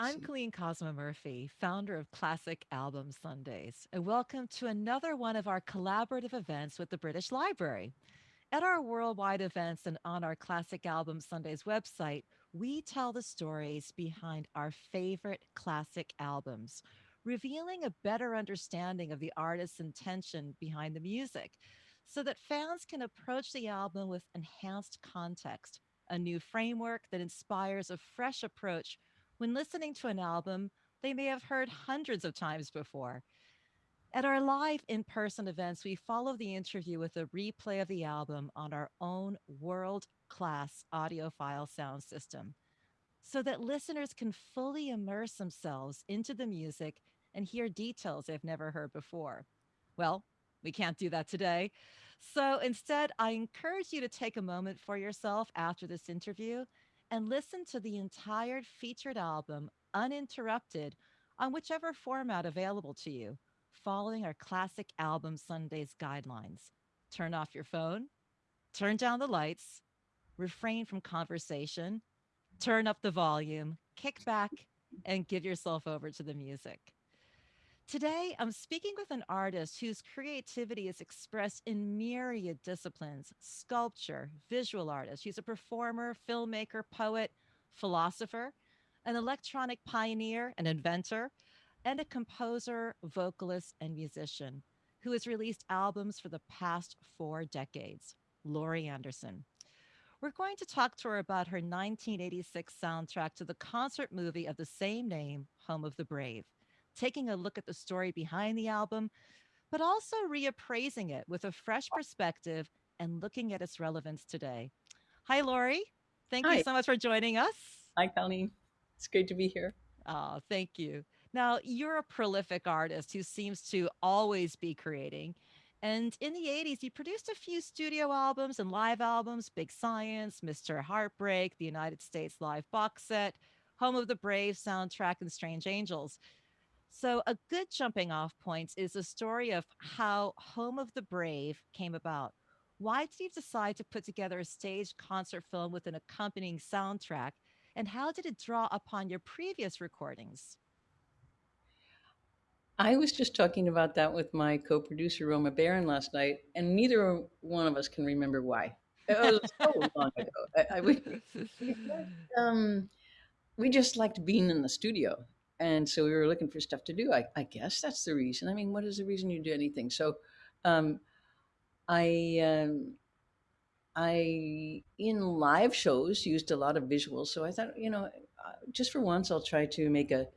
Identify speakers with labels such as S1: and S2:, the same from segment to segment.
S1: I'm Colleen Cosmo Murphy, founder of Classic Album Sundays, and welcome to another one of our collaborative events with the British Library. At our worldwide events and on our Classic Album Sundays website, we tell the stories behind our favorite classic albums, revealing a better understanding of the artist's intention behind the music so that fans can approach the album with enhanced context, a new framework that inspires a fresh approach when listening to an album they may have heard hundreds of times before. At our live in person events, we follow the interview with a replay of the album on our own world class audiophile sound system so that listeners can fully immerse themselves into the music and hear details they've never heard before. Well, we can't do that today. So instead, I encourage you to take a moment for yourself after this interview and listen to the entire featured album uninterrupted on whichever format available to you, following our classic album Sundays guidelines. Turn off your phone, turn down the lights, refrain from conversation, turn up the volume, kick back, and give yourself over to the music. Today, I'm speaking with an artist whose creativity is expressed in myriad disciplines sculpture, visual artist. She's a performer, filmmaker, poet, philosopher, an electronic pioneer, an inventor, and a composer, vocalist, and musician who has released albums for the past four decades. Laurie Anderson. We're going to talk to her about her 1986 soundtrack to the concert movie of the same name, Home of the Brave taking a look at the story behind the album, but also reappraising it with a fresh oh. perspective and looking at its relevance today. Hi, Laurie. Thank Hi. you so much for joining us.
S2: Hi, Connie. It's great to be here.
S1: Oh, thank you. Now, you're a prolific artist who seems to always be creating. And in the 80s, you produced a few studio albums and live albums Big Science, Mr. Heartbreak, the United States Live box set, Home of the Brave soundtrack, and Strange Angels. So, a good jumping off point is the story of how Home of the Brave came about. Why did you decide to put together a stage concert film with an accompanying soundtrack? And how did it draw upon your previous recordings?
S2: I was just talking about that with my co producer, Roma Baran, last night, and neither one of us can remember why. It was so long ago. I, I, we, um, we just liked being in the studio and so we were looking for stuff to do. I, I guess that's the reason. I mean, what is the reason you do anything? So, um, I, um, I in live shows used a lot of visuals. So I thought, you know, uh, just for once, I'll try to make a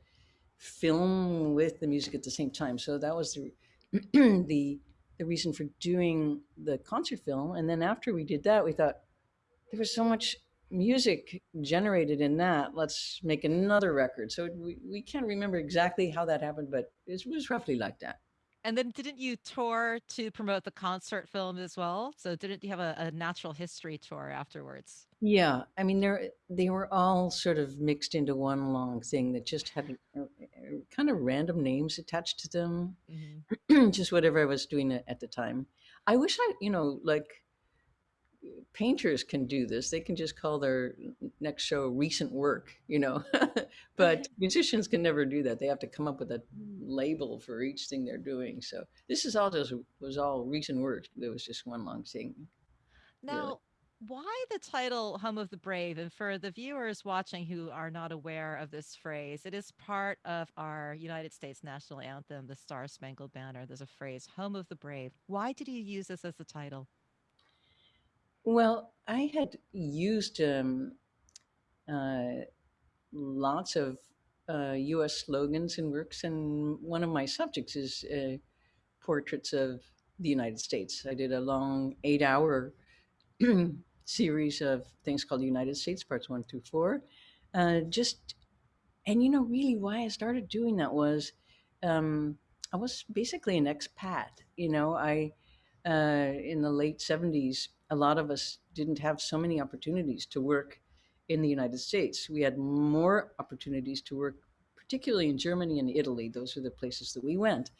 S2: film with the music at the same time. So that was the the the reason for doing the concert film. And then after we did that, we thought there was so much music generated in that. Let's make another record. So we, we can't remember exactly how that happened, but it was roughly like that.
S1: And then didn't you tour to promote the concert film as well? So didn't you have a, a natural history tour afterwards?
S2: Yeah, I mean they they were all sort of mixed into one long thing that just had uh, kind of random names attached to them, mm-hmm. just whatever I was doing at the time. I wish I, you know, like painters can do this. They can just call their next show recent work, you know. but musicians can never do that. They have to come up with a label for each thing they're doing. So this is all just was all recent work. There was just one long thing.
S1: Now, really. why the title Home of the Brave? And for the viewers watching who are not aware of this phrase, it is part of our United States national anthem, the Star Spangled Banner. There's a phrase, Home of the Brave. Why did you use this as the title?
S2: Well, I had used um, uh, lots of uh, U.S. slogans and works, and one of my subjects is uh, portraits of the United States. I did a long eight-hour series of things called the United States, parts one through four. Uh, just, and you know, really, why I started doing that was um, I was basically an expat. You know, I uh, in the late '70s a lot of us didn't have so many opportunities to work in the United States. We had more opportunities to work, particularly in Germany and Italy. Those are the places that we went.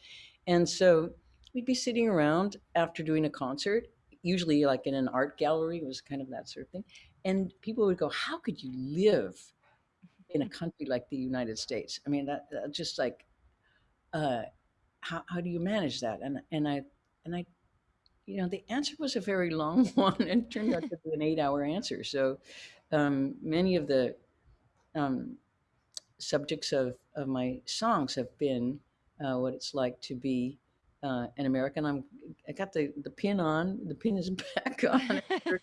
S2: And so we'd be sitting around after doing a concert, usually like in an art gallery, it was kind of that sort of thing. And people would go, How could you live in a country like the United States? I mean, that, that just like, uh, how, how do you manage that? And, and I, and I, you know, the answer was a very long one and turned out to be an eight hour answer. So um, many of the um, subjects of, of my songs have been uh, what it's like to be uh, an American. I'm I got the, the pin on. The pin is back on after,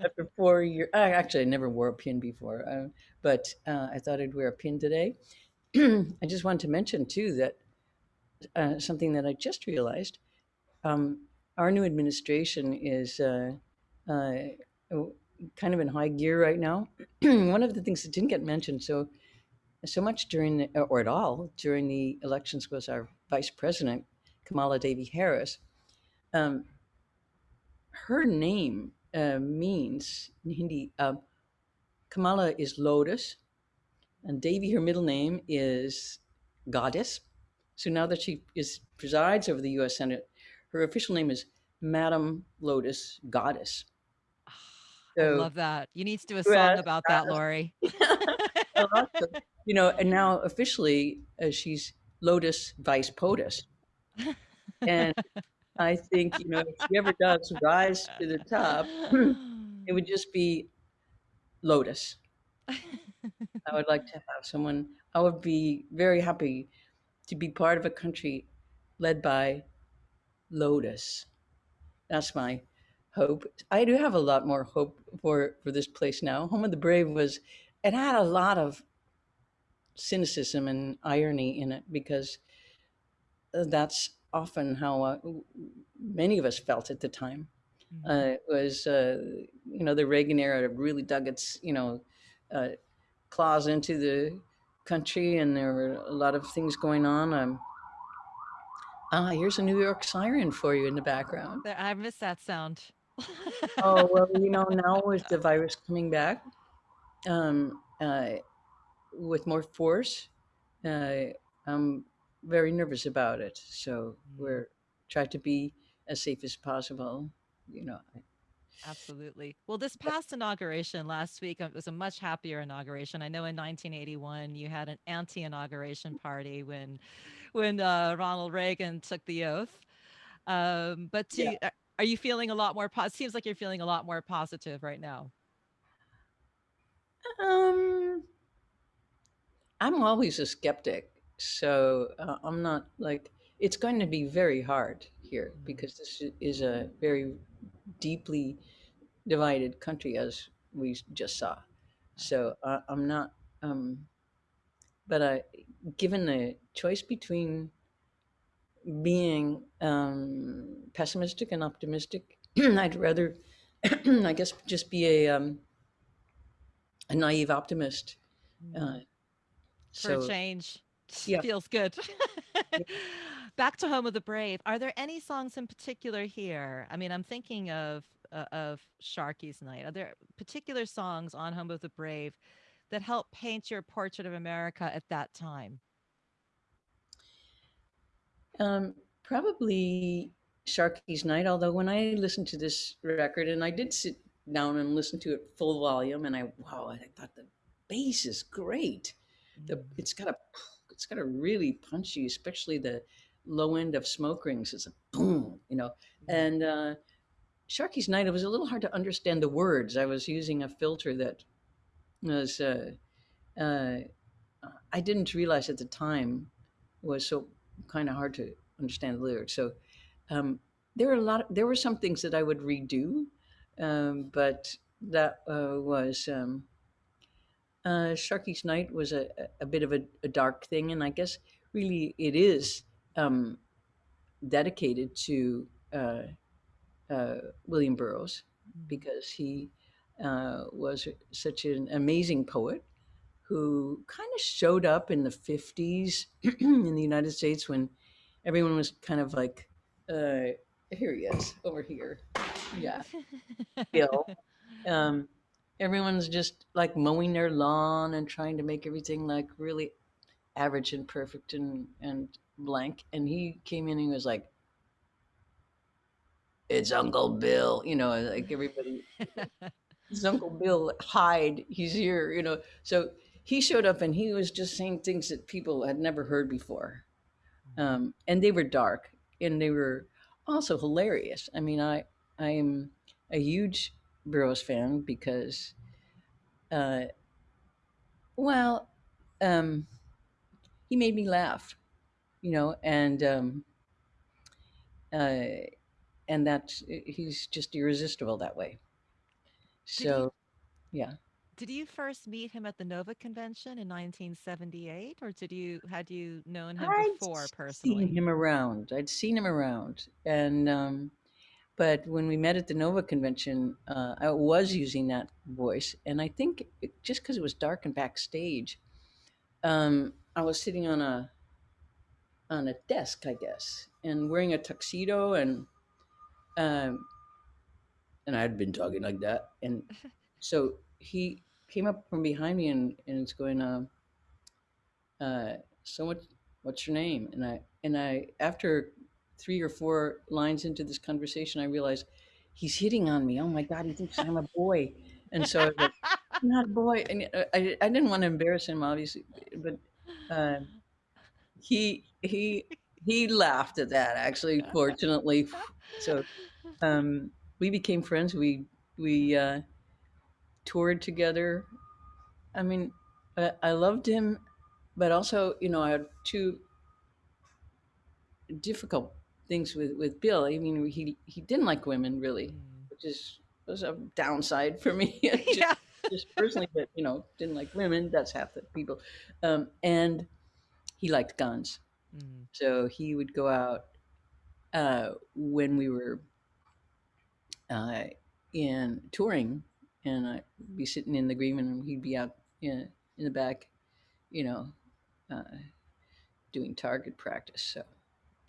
S2: after four years. I actually I never wore a pin before, uh, but uh, I thought I'd wear a pin today. I just wanted to mention too that uh, something that I just realized. Um, our new administration is uh, uh, kind of in high gear right now. One of the things that didn't get mentioned so so much during the, or at all during the elections was our vice president Kamala Devi Harris. Um, her name uh, means in Hindi. Uh, Kamala is lotus, and Devi, her middle name, is goddess. So now that she is presides over the U.S. Senate, her official name is Madam Lotus Goddess.
S1: So, I love that. You need to do a song about that, Laurie.
S2: you know, and now officially uh, she's Lotus Vice POTUS. And I think, you know, if she ever does rise to the top, it would just be Lotus. I would like to have someone, I would be very happy to be part of a country led by Lotus. That's my hope. I do have a lot more hope for for this place now. Home of the Brave was it had a lot of cynicism and irony in it because that's often how uh, many of us felt at the time. Mm-hmm. Uh, it was, uh, you know, the Reagan era really dug its, you know, uh, claws into the country, and there were a lot of things going on. Um, ah, here's a New York siren for you in the background.
S1: I miss that sound.
S2: oh well, you know, now with the virus coming back, um, uh, with more force, uh, I'm very nervous about it. So mm. we're trying to be as safe as possible. You know.
S1: Absolutely. Well, this past inauguration last week it was a much happier inauguration. I know in 1981 you had an anti-inauguration party when, when uh, Ronald Reagan took the oath. Um, but to, yeah. are you feeling a lot more? Po- seems like you're feeling a lot more positive right now.
S2: Um, I'm always a skeptic, so uh, I'm not like it's going to be very hard here mm-hmm. because this is a very deeply divided country, as we just saw. So uh, I'm not, um, but I, given the choice between being um, pessimistic and optimistic, I'd rather, I guess, just be a um, a naive optimist.
S1: Uh, mm. For so, change. Yeah. Feels good. Back to Home of the Brave. Are there any songs in particular here? I mean, I'm thinking of uh, of Sharky's Night. Are there particular songs on Home of the Brave that help paint your portrait of America at that time?
S2: Um, probably Sharky's Night. Although when I listened to this record, and I did sit down and listen to it full volume, and I wow, I thought the bass is great. The mm-hmm. it's got a it's got a really punchy, especially the low end of smoke rings. It's a boom, you know. Mm-hmm. And uh, Sharky's Night, it was a little hard to understand the words. I was using a filter that was uh, uh, I didn't realize at the time was so kind of hard to understand the lyrics. So um, there were a lot. Of, there were some things that I would redo um, but that uh, was um, uh, Sharky's Night was a, a bit of a, a, dark thing, and I guess really it is um, dedicated to uh, uh William Burroughs mm. because he uh, was such an amazing poet who kind of showed up in the 50s in the United States when everyone was kind of like, uh, here he is over here yeah Bill. Um, everyone's just like mowing their lawn and trying to make everything like really average and perfect and and blank. And he came in and he was like, "It's Uncle Bill," you know, like everybody. it's Uncle Bill. Hyde, He's here. You know. So he showed up and he was just saying things that people had never heard before. Um, and they were dark and they were also hilarious. I mean, I, I'm a huge Burroughs fan because, uh, well, um, he made me laugh, you know, and, um, uh, and that he's just irresistible that way.
S1: Did you
S2: So, yeah.
S1: did you first meet him at the Nova Convention in 1978, or did you had you known him
S2: I'd
S1: before
S2: seen
S1: personally?
S2: him around. I'd seen him around, and um, but when we met at the Nova convention, uh, I was using that voice, and I think it, just because it was dark and backstage, um, I was sitting on a on a desk, I guess, and wearing a tuxedo, and um, and I'd been talking like that, and so he came up from behind me and and it's going, uh, uh, so what what's your name? And i and i after three or four lines into this conversation i realized he's hitting on me. Oh my god he thinks i'm a boy. And so i was like i'm not a boy. And uh, i, I didn't want to embarrass him obviously but uh, he he he laughed at that actually fortunately. So um, we became friends we we uh, toured together i mean I, I loved him but also you know i had two difficult things with with Bill. I mean, he he didn't like women really,
S1: Mm.
S2: which is was a downside for me. just
S1: Yeah.
S2: just personally, but you know, didn't like women. That's half the people. Um, and he liked guns,
S1: Mm.
S2: so he would go out uh, when we were uh, in touring, and I'd be sitting in the green room, he'd be out in in the back, you know, uh, doing target practice. So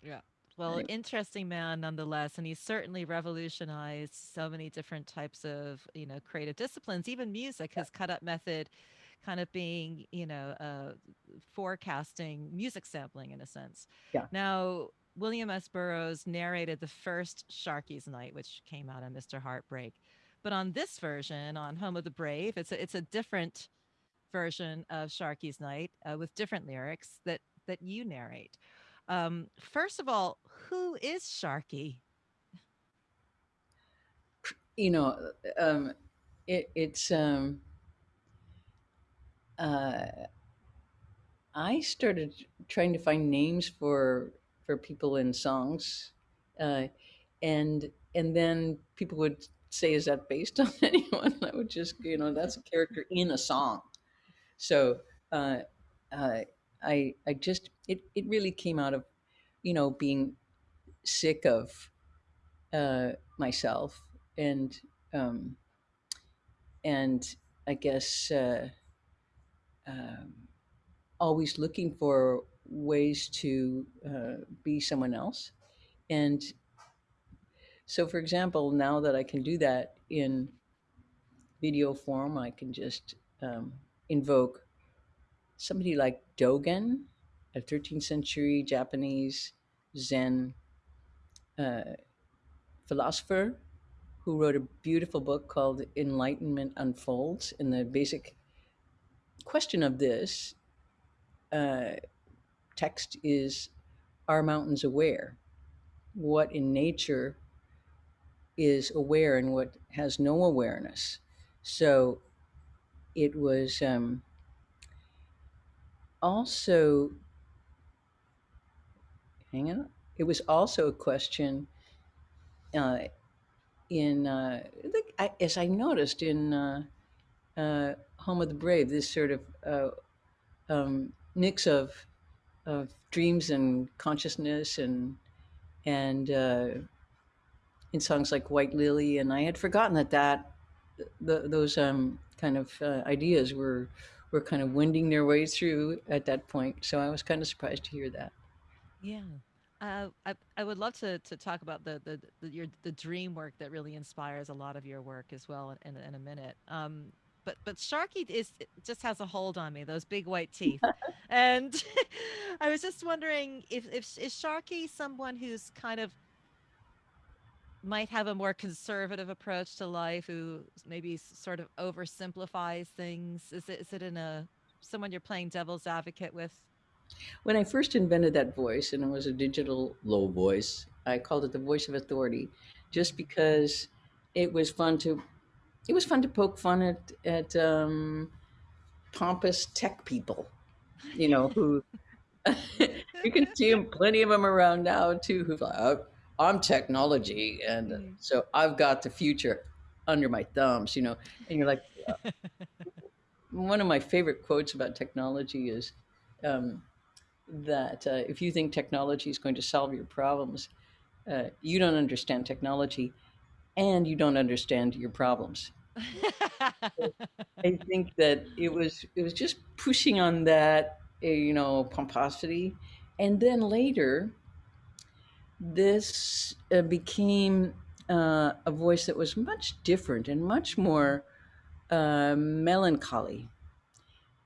S1: Yeah. Well,
S2: anyway,
S1: interesting man nonetheless, and he certainly revolutionized so many different types of, you know, creative disciplines. Even music, his cut up method kind of being, you know, uh, forecasting music sampling in a sense.
S2: yeah.
S1: Now, William S. Burroughs narrated the first Sharky's Night, which came out on Mr. Heartbreak. But on this version, on Home of the Brave, it's a, it's a different version of Sharky's Night uh, with different lyrics that that you narrate. Um, first of all, who is Sharky?
S2: You know, um, it, it's um, uh, I started trying to find names for for people in songs, uh, and and then people would say, "Is that based on anyone?" I would just, you know, that's a character in a song. So uh, uh, I I just it it really came out of you know being sick of uh, myself and um, and I guess uh, um, always looking for ways to uh, be someone else. And so, for example, now that I can do that in video form, I can just um, invoke somebody like Dogen, a 13th century Japanese Zen uh, philosopher who wrote a beautiful book called Enlightenment Unfolds. And the basic question of this uh, text is Are mountains aware? What in nature is aware and what has no awareness? So it was um, also, hang on, it was also a question uh, in, uh, I, as I noticed in uh, uh, Home of the Brave, this sort of uh, um, mix of, of dreams and consciousness and, and uh, in songs like White Lily, and I had forgotten that that the, those um, kind of uh, ideas were were kind of winding their way through at that point. So I was kind of surprised to hear that.
S1: Yeah. Uh, I I would love to to talk about the, the the your the dream work that really inspires a lot of your work as well in, in, in a minute. Um, but but Sharky is just has a hold on me. Those big white teeth, and I was just wondering if if is Sharky someone who's kind of might have a more conservative approach to life, who maybe sort of oversimplifies things. Is it is it in a someone you're playing devil's advocate with?
S2: When I first invented that voice, and it was a digital low voice, I called it the voice of authority, just because it was fun to it was fun to poke fun at at um, pompous tech people, you know, who you can see plenty of them around now too, who's like, "Oh, I'm technology, and
S1: Mm.
S2: so I've got the future under my thumbs, you know, and you're like, one of my favorite quotes about technology is um, that uh, if you think technology is going to solve your problems, uh, you don't understand technology and you don't understand your problems. I think that it was it was just pushing on that uh, you know pomposity, and then later this uh, became uh, a voice that was much different and much more uh, melancholy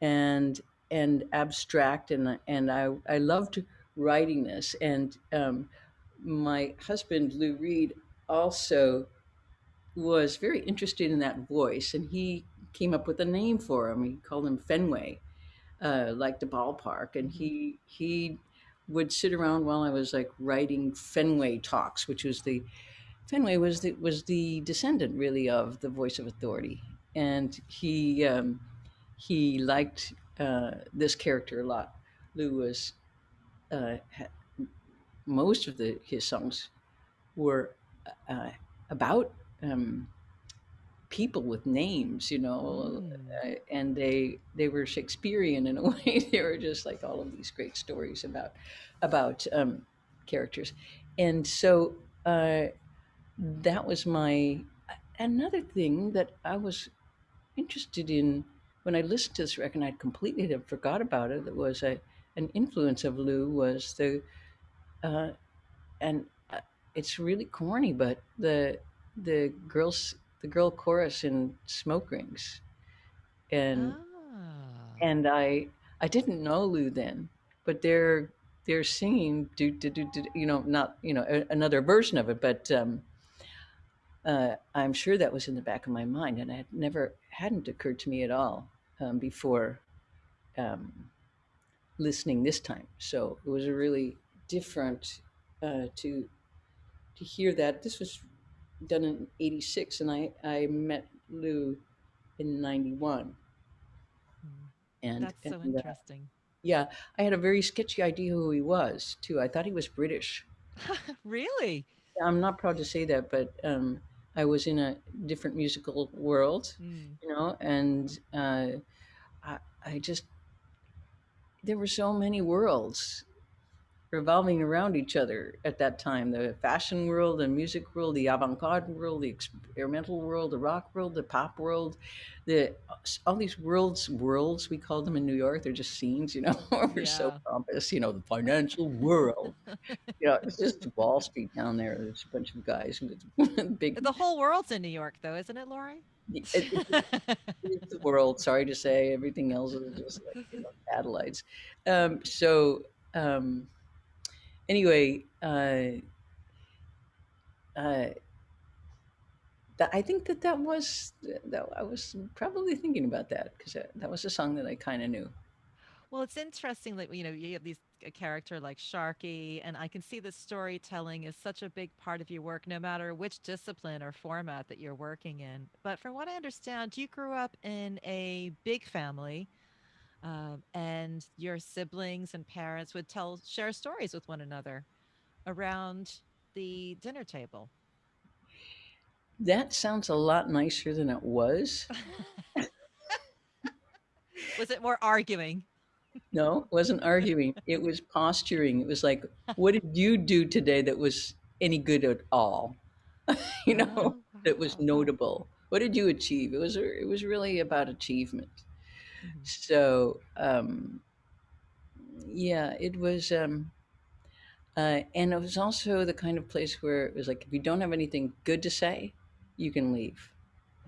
S2: and and abstract. And and I I loved writing this. And um, my husband Lou Reed also was very interested in that voice and he came up with a name for him. He called him Fenway uh, like the ballpark and he he would sit around while I was like writing Fenway talks which was the Fenway was the was the descendant really of the voice of authority. And he um, he liked uh, this character a lot. Lou was uh, most of the his songs were uh, about um, people with names, you know,
S1: Mm.
S2: and they they were Shakespearean in a way. they were just like all of these great stories about about um, characters, and so uh, that was my another thing that I was interested in when I listened to this record. I completely had forgot about it. That was a an influence of Lou was the uh, and uh, it's really corny, but the the girls the girl chorus in Smoke Rings and
S1: Ah.
S2: and I I didn't know Lou then, but they're they're singing do do do, do you know not you know a, another version of it, but um, uh, I'm sure that was in the back of my mind, and it had never hadn't occurred to me at all um, before um, listening this time. So it was a really different uh, to to hear that. This was done in '86, and I I met Lou in '91,
S1: Mm.
S2: and
S1: That's
S2: and
S1: so
S2: uh,
S1: interesting.
S2: yeah, I had a very sketchy idea who he was too. I thought he was British.
S1: Really?
S2: I'm not proud to say that, but um, I was in a different musical world,
S1: Mm.
S2: you know, and uh, I, I just there were so many worlds revolving around each other at that time. The fashion world the music world the avant-garde world the experimental world the rock world the pop world the all these worlds worlds we call them in new york they're just scenes you know we're so pompous you know the financial world. You know it's just wall street down there there's a bunch of guys with big
S1: The whole world's in New York, though, isn't it, Laurie?
S2: it, it, it's the world sorry to say everything else is just like you know satellites. Um, so um, anyway uh, uh, I think that that was that I was probably thinking about that because that, that was a song that I kind of knew.
S1: Well, it's interesting that, you know, you have these a character like Sharky, and I can see the storytelling is such a big part of your work, no matter which discipline or format that you're working in. But from what I understand, you grew up in a big family, um, and your siblings and parents would tell share stories with one another around the dinner table.
S2: That sounds a lot nicer than it was.
S1: Was it more arguing?
S2: No, it wasn't arguing. It was posturing. It was like, what did you do today that was any good at all? you know,
S1: Oh,
S2: that was notable. What did you achieve? It was it was really about achievement.
S1: Mhm.
S2: So um, yeah, it was. Um, Uh, and it was also the kind of place where it was like, if you don't have anything good to say, you can leave.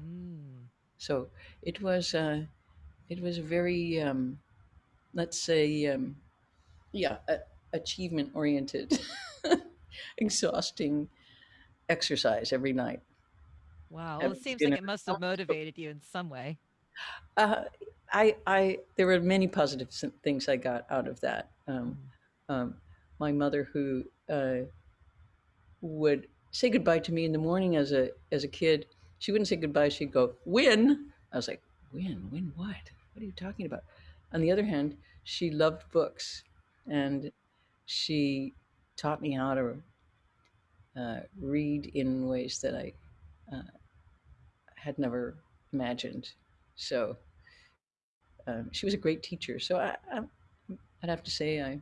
S1: Mm.
S2: So it was, uh, it was a very, um, let's say, um, yeah, a- achievement oriented, exhausting exercise every night.
S1: Wow. Well, it seems like it must have motivated you in some way.
S2: Uh, I, I, there were many positive things I got out of that. Um,
S1: Mm.
S2: um, my mother, who uh, would say goodbye to me in the morning as a as a kid, she wouldn't say goodbye. She'd go, "Win." I was like, "Win? Win what? What are you talking about?" On the other hand, she loved books, and she taught me how to uh, read in ways that I uh, had never imagined. So um, she was a great teacher. So I, I, would have to say I,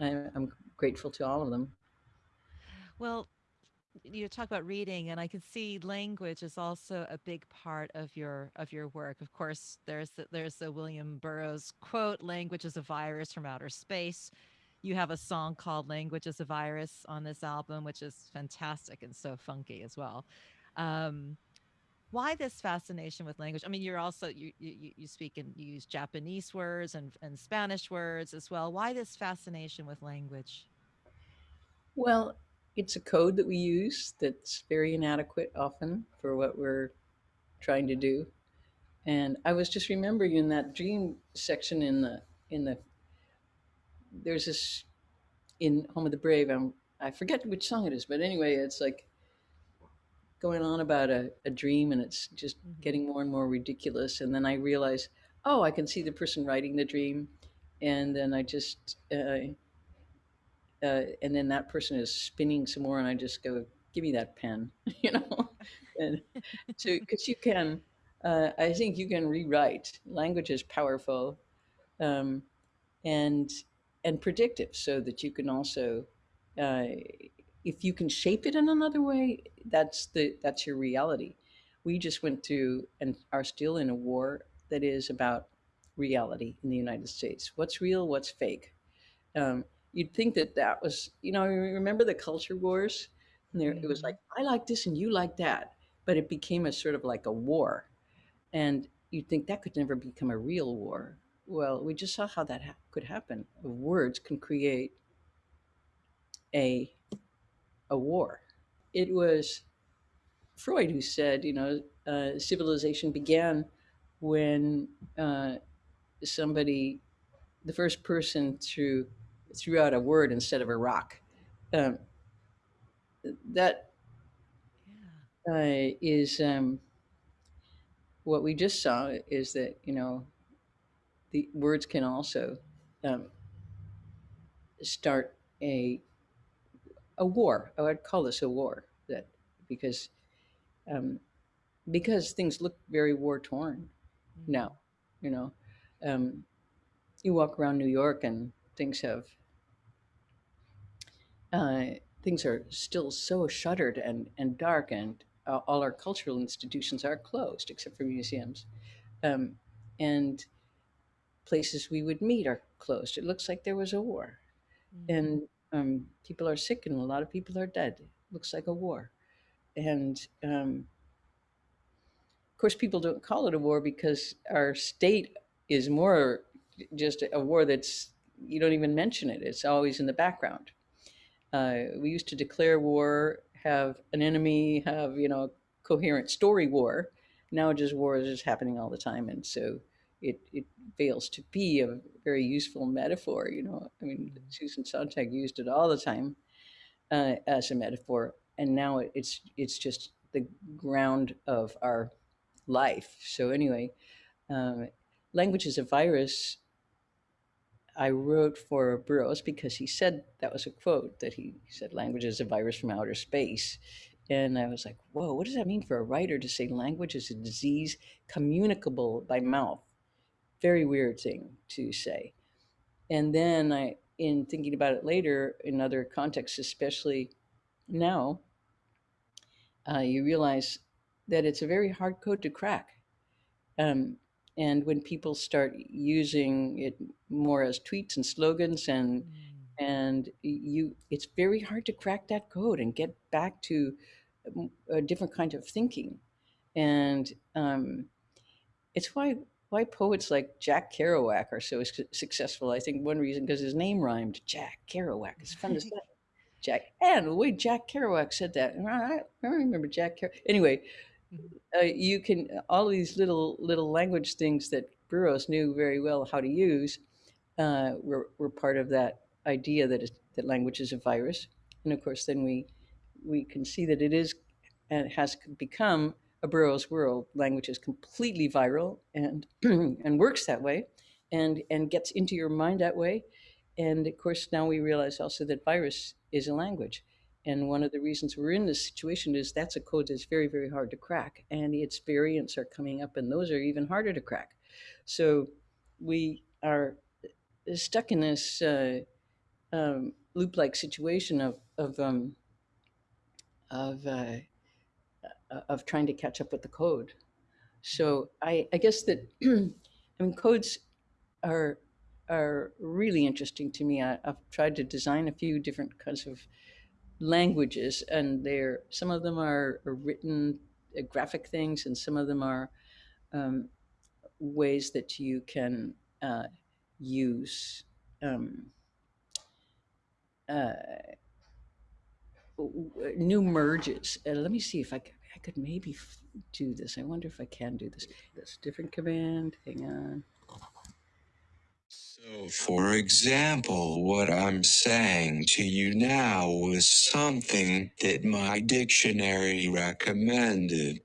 S2: I, am grateful to all of them.
S1: Well, you talk about reading and i can see language is also a big part of your of your work of course there's the, there's the william burroughs quote language is a virus from outer space you have a song called language is a virus on this album which is fantastic and so funky as well um, why this fascination with language i mean you're also you you, you speak and you use japanese words and, and spanish words as well why this fascination with language
S2: well it's a code that we use that's very inadequate often for what we're trying to do. And I was just remembering in that dream section in the in the there's this in Home of the Brave. I'm I forget which song it is, but anyway, it's like going on about a, a dream and it's just mm-hmm. getting more and more ridiculous. And then I realize, oh, I can see the person writing the dream. And then I just uh, uh, and then that person is spinning some more, and I just go, "Give me that pen," you know. and so, because you can, uh, I think you can rewrite. Language is powerful, um, and and predictive, so that you can also, uh, if you can shape it in another way, that's the that's your reality. We just went through and are still in a war that is about reality in the United States. What's real? What's fake? Um, you'd think that that was, you know, remember the culture wars? And there, mm-hmm. it was like, I like this and you like that. But it became a sort of like a war. And you'd think that could never become a real war. Well, we just saw how that ha- could happen. Words can create a, a war. It was Freud who said, you know, uh, civilization began when uh, somebody, the first person to threw out a word instead of a rock. Um, that uh, is um, what we just saw is that you know the words can also um, start a a war. I would call this a war that because um, because things look very war torn mm-hmm. now. You know, um, you walk around New York and things have uh, things are still so shuttered and, and dark, and uh, all our cultural institutions are closed except for museums. Um, and places we would meet are closed. It looks like there was a war. Mm-hmm. And um, people are sick, and a lot of people are dead. It looks like a war. And um, of course, people don't call it a war because our state is more just a war that's, you don't even mention it, it's always in the background. Uh, we used to declare war, have an enemy, have you know coherent story war. Now just war is just happening all the time, and so it it fails to be a very useful metaphor. You know, I mean, Susan Sontag used it all the time uh, as a metaphor, and now it's it's just the ground of our life. So anyway, um, language is a virus I wrote for Burroughs because he said that was a quote that he said language is a virus from outer space. And I was like, whoa, what does that mean for a writer to say language is a disease communicable by mouth? Very weird thing to say. And then I, in thinking about it later in other contexts, especially now, uh, you realize that it's a very hard code to crack. Um, and when people start using it more as tweets and slogans and mm. and you it's very hard to crack that code and get back to a different kind of thinking and um, it's why why poets like Jack Kerouac are so successful. I think one reason because his name rhymed Jack Kerouac. It's fun to say. Jack and the way Jack Kerouac said that, I, I remember Jack Kerouac. Anyway,
S1: Mhm.
S2: uh, you can all these little little language things that Burroughs knew very well how to use uh, were, were part of that idea that is, that language is a virus, and of course then we we can see that it is and has become a Burroughs world. Language is completely viral and and works that way, and and gets into your mind that way, and of course now we realize also that virus is a language and one of the reasons we're in this situation is that's a code that's very, very hard to crack. And its variants are coming up, and those are even harder to crack. So we are stuck in this uh, um, loop like situation of, of, um, of, uh, of trying to catch up with the code. So I, I guess that, I mean, codes are, are really interesting to me. I, I've tried to design a few different kinds of languages, and they're some of them are, are written uh, graphic things, and some of them are um, ways that you can uh, use um, uh, new merges. Uh, let me see if I, c- I could maybe do this. I wonder if I can do this. This different command. Hang on.
S3: So, for example, what I'm saying to you now was something that my dictionary recommended.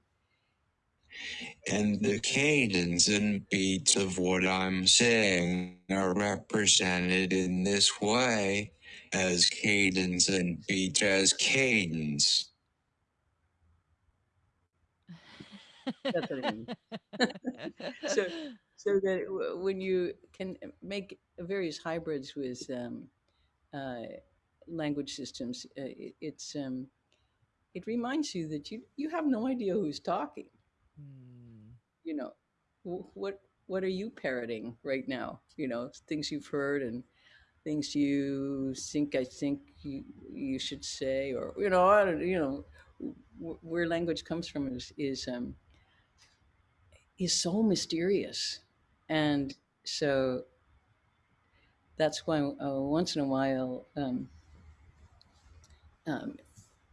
S3: And the cadence and beats of what I'm saying are represented in this way as cadence and beat as cadence.
S2: That's what I mean. So- so that when you can make various hybrids with um, uh, language systems, uh, it, it's um, it reminds you that you you have no idea who's talking.
S1: Hmm.
S2: You know, what what are you parroting right now? You know, things you've heard and things you think I think you you should say, or you know, I don't, you know, where language comes from is is um, is so mysterious, and so that's why uh, once in a while um, um,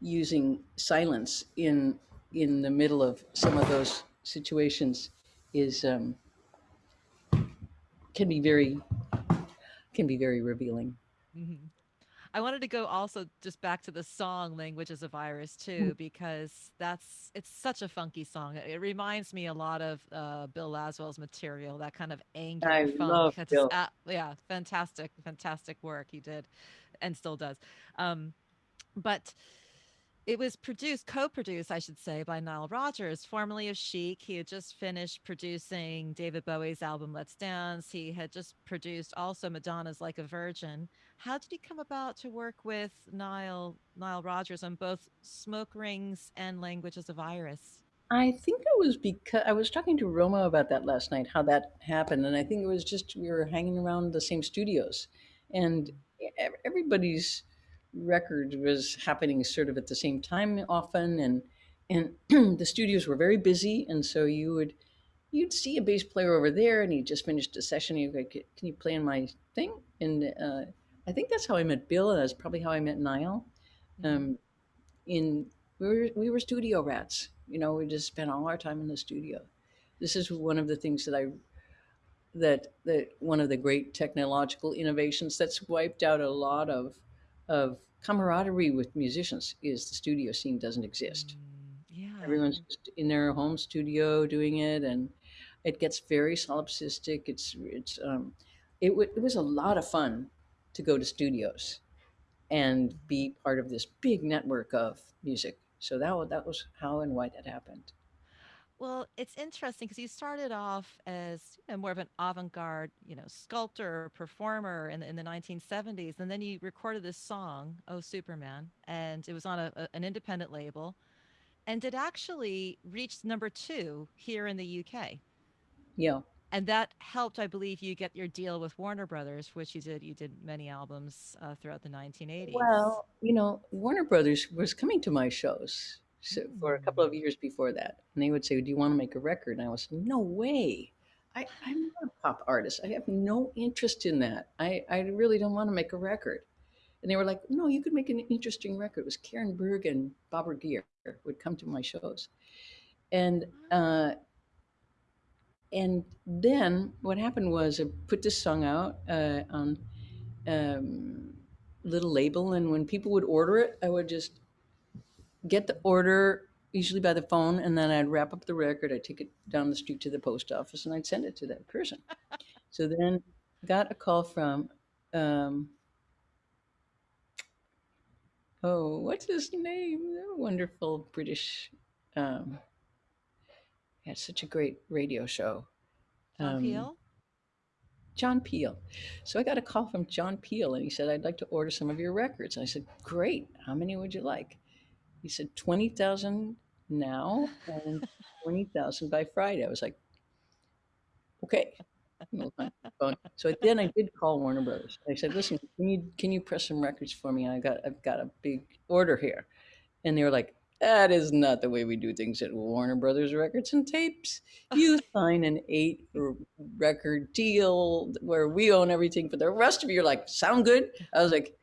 S2: using silence in in the middle of some of those situations is um, can be very can be very revealing.
S1: Mhm. I wanted to go also just back to the song "Language is a Virus"
S2: Mm.
S1: too, because that's it's such a funky song. It reminds me a lot of uh, Bill Laswell's material, that kind of angular
S2: I
S1: funk.
S2: love
S1: It's
S2: Bill.
S1: yeah, fantastic, fantastic work he did, and still does. Um, but it was produced, co-produced, I should say, by Nile Rodgers, formerly of Chic. He had just finished producing David Bowie's album Let's Dance. He had just produced also Madonna's Like a Virgin. How did he come about to work with Nile Nile Rodgers on both Smoke Rings and Language as a Virus?
S2: I think it was because I was talking to Roma about that last night, how that happened, and I think it was just we were hanging around the same studios, and everybody's record was happening sort of at the same time often, and and the studios were very busy, and so you would you'd see a bass player over there, and he just finished a session. And you'd go, "Can you play on my thing?" And uh, I think that's how I met Bill, and that's probably how I met Nile.
S1: Mhm.
S2: Um, in we were we were studio rats. You know, we just spent all our time in the studio. This is one of the things that I that that one of the great technological innovations that's wiped out a lot of of camaraderie with musicians is the studio scene doesn't exist.
S1: Mm, yeah.
S2: Everyone's just in their home studio doing it, and it gets very solipsistic. It's it's um, it, it was a lot of fun to go to studios and be part of this big network of music. So that that was how and why that happened.
S1: Well, it's interesting because you started off as you know, more of an avant-garde, you know, sculptor, performer in the, in the 1970s, and then you recorded this song, "Oh Superman," and it was on a, a- an independent label, and it actually reached number two here in the UK.
S2: Yeah.
S1: And that helped, I believe, you get your deal with Warner Brothers, which you did. You did many albums uh, throughout the 1980s.
S2: Well, you know, Warner Brothers was coming to my shows so, for a couple of
S1: Mm.
S2: years before that, and they would say, "Do you want to make a record?" And I was, "No way! I, I'm not a pop artist. I have no interest in that. I, I really don't want to make a record." And they were like, "No, you could make an interesting record." It was Karin Berg and Barbara Gear would come to my shows, and uh, and then what happened was I put this song out uh, on um, little label, and when people would order it, I would just get the order usually by the phone, and then I'd wrap up the record. I'd take it down the street to the post office, and I'd send it to that person. so then got a call from um, oh, what's his name? Wonderful British. Um, had such a great radio show.
S1: John
S2: Um,
S1: Peel?
S2: John Peel. So I got a call from John Peel, and he said, "I'd like to order some of your records." And I said, "Great. How many would you like?" He said, 20,000 now and 20,000 by Friday." I was like, "Okay." No time on the phone. So then I did call Warner Brothers. I said, "Listen, can you can you press some records for me? I got I've got a big order here." And they were like, "That is not the way we do things at Warner Brothers Records and Tapes. You sign an eight record deal where we own everything for the rest of you are like sound good." I was like,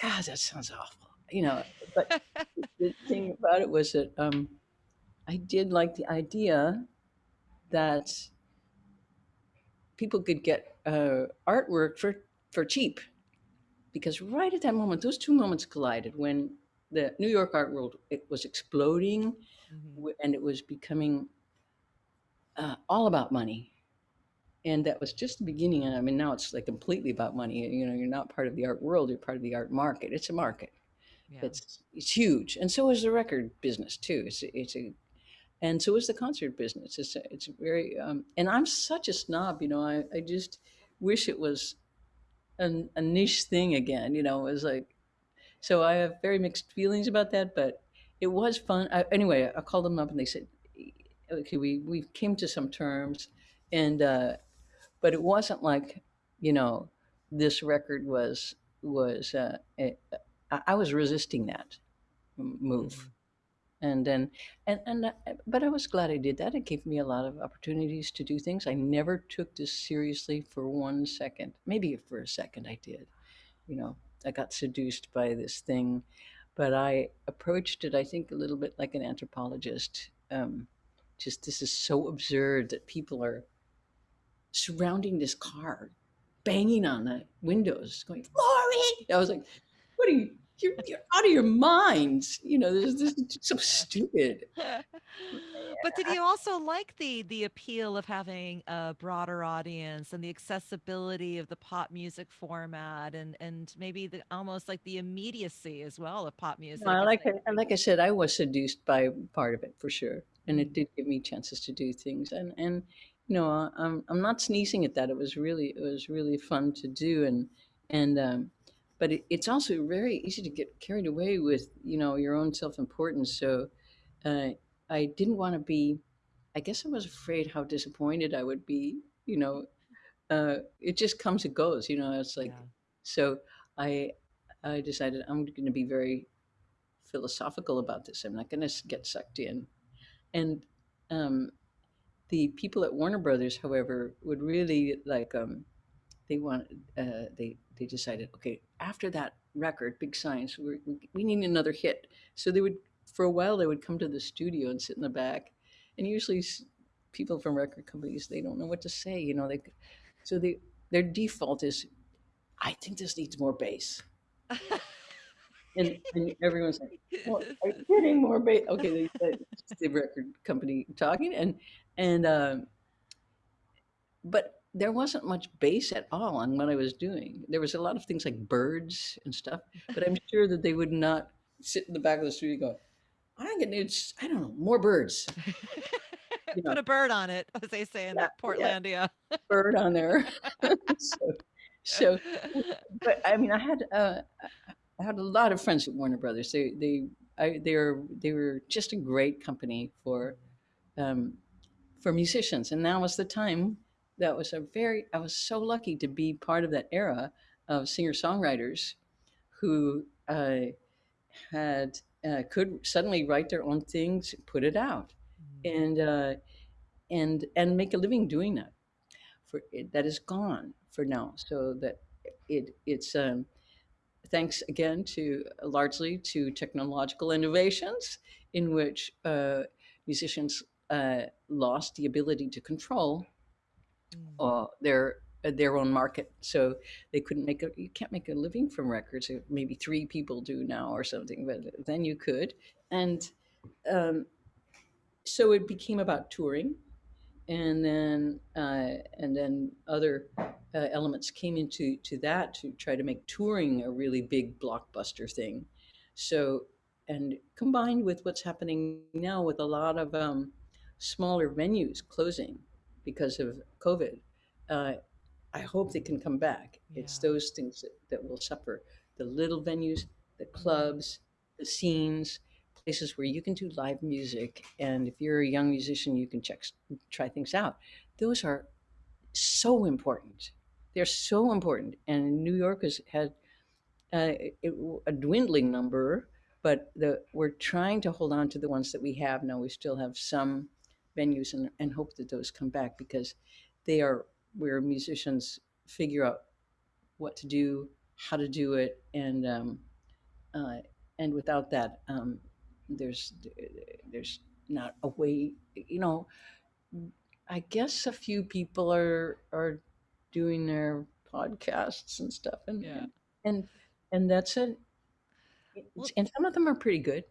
S2: "God, that sounds awful." You know, but the thing about it was that um, I did like the idea that people could get uh, artwork for, for cheap. Because right at that moment, those two moments collided when the New York art world it was exploding
S1: Mhm.
S2: and it was becoming uh, all about money. And that was just the beginning. And I mean, now it's like completely about money. You know, you're not part of the art world; you're part of the art market. It's a market.
S1: Yeah.
S2: It's it's huge, and so is the record business too. It's a- it's a, and so is the concert business. It's it's very, um, and I'm such a snob. You know, I I just wish it was an, a niche thing again. You know, it was like, so I have very mixed feelings about that, but it was fun. I, anyway, I called them up and they said, okay, we we came to some terms, and uh, but it wasn't like, you know, this record was was uh, I, I was resisting that move
S1: Mhm.
S2: and then and and uh, but I was glad I did that. It gave me a lot of opportunities to do things. I never took this seriously for one second. Maybe for a second I did. You know, I got seduced by this thing, but I approached it. I think a little bit like an anthropologist. Um, just this is so absurd that people are surrounding this car, banging on the windows, going, "Laurie!" I was like, "What are you?" You're, you're out of your minds. You know, this, this is so stupid.
S1: but did you also like the the appeal of having a broader audience and the accessibility of the pop music format and and maybe the almost like the immediacy as well of pop music?
S2: Like
S1: like,
S2: I, like I said, I was seduced by part of it for sure, and it
S1: Mhm.
S2: did give me chances to do things. And and you know, I'm I'm not sneezing at that. It was really it was really fun to do, and and um, but it, it's also very easy to get carried away with you know your own self importance. So uh, I didn't want to be. I guess I was afraid how disappointed I would be. You know, uh, it just comes and goes. You know, it's like
S1: yeah.
S2: so. I I decided I'm going to be very philosophical about this. I'm not going to get sucked in. And um, the people at Warner Brothers, however, would really like um, they want uh, they they decided okay after that record, Big Science, we're, we we need another hit. So they would for a while they would come to the studio and sit in the back, and usually people from record companies they don't know what to say. You know they so they their default is I think this needs more bass. And, and everyone's like, well, are you getting more bass? Okay, they said the record company talking, and and um, but there wasn't much bass at all on what I was doing. There was a lot of things like birds and stuff, but I'm sure that they would not sit in the back of the studio going, I think it needs, I don't know, more birds. You know,
S1: Put a bird on it, as they say in
S2: yeah,
S1: that
S2: yeah,
S1: Portlandia.
S2: bird on there. so, so, but I mean, I had uh, I had a lot of friends at Warner Brothers. They they I, they were they were just a great company for um, for musicians, and now was the time. That was a very I was so lucky to be part of that era of singer songwriters who uh, had uh, could suddenly write their own things, put it out,
S1: Mhm.
S2: and uh, and and make a living doing that. For it, that is gone for now, so that it it's um, thanks again to largely to technological innovations in which uh, musicians uh, lost the ability to control. Uh, their uh, their own market. So they couldn't make a you can't make a living from records. Maybe three people do now or something, but then you could. And um, so it became about touring, and then uh, and then other uh, elements came into to that to try to make touring a really big blockbuster thing. So and combined with what's happening now with a lot of um, smaller venues closing because of COVID, uh, I hope they can come back. It's those things that, that will suffer the little venues, the clubs, the scenes, places where you can do live music. And if you're a young musician, you can check, try things out. Those are so important. They're so important. And New York has had uh, it, a dwindling number, but the, we're trying to hold on to the ones that we have now. We still have some venues and, and hope that those come back because they are where musicians figure out what to do, how to do it, and um, uh, and without that, um, there's there's not a way. You know, I guess a few people are are doing their podcasts and stuff, and
S1: Yeah.
S2: and and that's it.
S1: Well,
S2: And some of them are pretty good.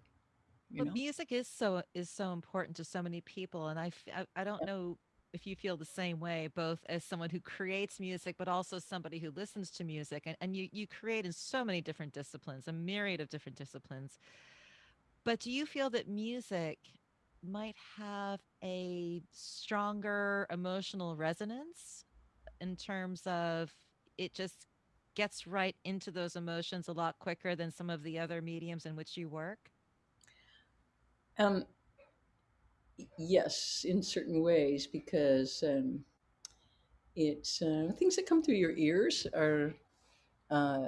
S2: You
S1: Well,
S2: know,
S1: music is so is so important to so many people, and I I don't know if you feel the same way, both as someone who creates music, but also somebody who listens to music, and, and you you create in so many different disciplines, a myriad of different disciplines. But do you feel that music might have a stronger emotional resonance in terms of it just gets right into those emotions a lot quicker than some of the other mediums in which you work?
S2: Um, yes, in certain ways because um, it's uh, things that come through your ears are uh,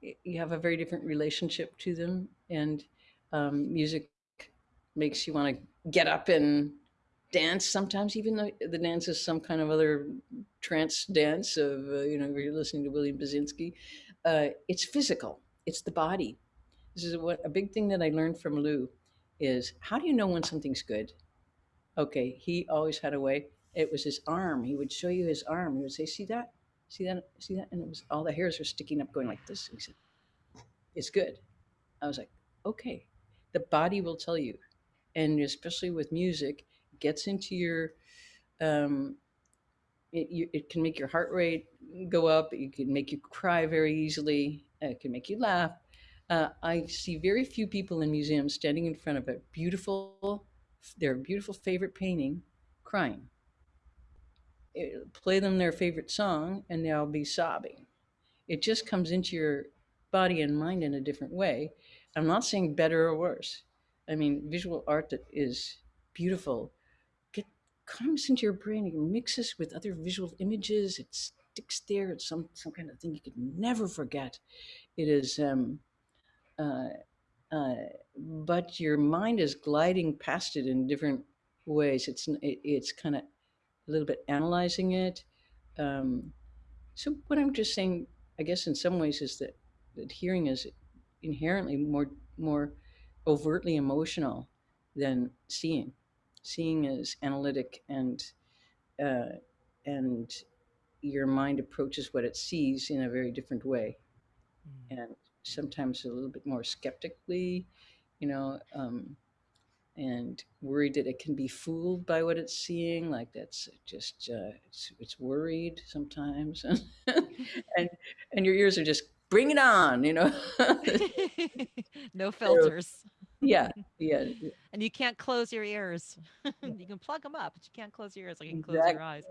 S2: you have a very different relationship to them, and um, music makes you want to get up and dance sometimes, even though the dance is some kind of other trance dance of, uh, you know, you're listening to William Basinski. Uh, it's physical, it's the body. This is what a big thing that I learned from Lou is how do you know when something's good? Okay, he always had a way. It was his arm. He would show you his arm. He would say, "See that? See that? See that?" And it was all the hairs were sticking up, going like this. He said, "It's good." I was like, "Okay." The body will tell you, and especially with music, gets into your. Um, it, you, it can make your heart rate go up. It can make you cry very easily. It can make you laugh. Uh, I see very few people in museums standing in front of a beautiful, their beautiful favorite painting, crying. It- play them their favorite song, and they'll be sobbing. It just comes into your body and mind in a different way. I'm not saying better or worse. I mean, visual art that is beautiful get comes into your brain. It mixes with other visual images. It sticks there. It's some some kind of thing you could never forget. It is. Um, uh, uh, but your mind is gliding past it in different ways. It's it, it's kind of a little bit analyzing it. Um, so what I'm just saying, I guess, in some ways, is that that hearing is inherently more more overtly emotional than seeing. Seeing is analytic and uh, and your mind approaches what it sees in a very different way
S1: Mm.
S2: and sometimes a little bit more skeptically, you know, um, and worried that it can be fooled by what it's seeing. Like that's just uh, it's, it's worried sometimes, and and your ears are just bring it on, you know.
S1: no filters.
S2: yeah, yeah,
S1: And you can't close your ears. you can plug them up, but you can't close your ears like you can close your eyes.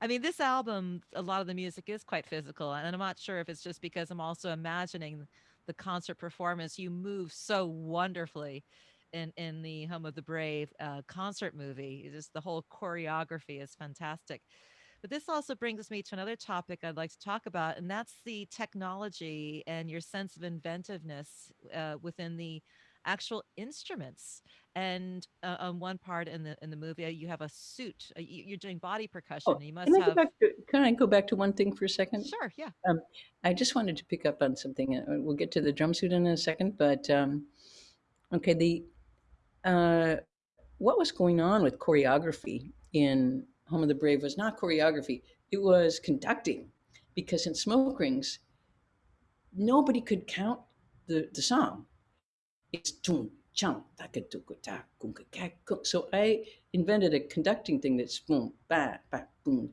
S1: I mean, this album, a lot of the music is quite physical. And I'm not sure if it's just because I'm also imagining the concert performance. You move so wonderfully in, in the Home of the Brave uh, concert movie. Just the whole choreography is fantastic. But this also brings me to another topic I'd like to talk about, and that's the technology and your sense of inventiveness uh, within the actual instruments. And uh, on one part in the in the movie, uh, you have a suit. Uh, you, you're doing body percussion.
S2: Oh,
S1: you
S2: can
S1: must
S2: I
S1: have
S2: to can I go back to one thing for a second?
S1: sure, yeah.
S2: Um, I just wanted to pick up on something. Uh, We'll get to the drum suit in a second, but um, okay, the uh, what was going on with choreography in Home of the Brave was not choreography, it was conducting. Because in Smoke Rings, nobody could count the, the song. It's tum, chum, so I invented a conducting thing that's boom, ba, ba, boom.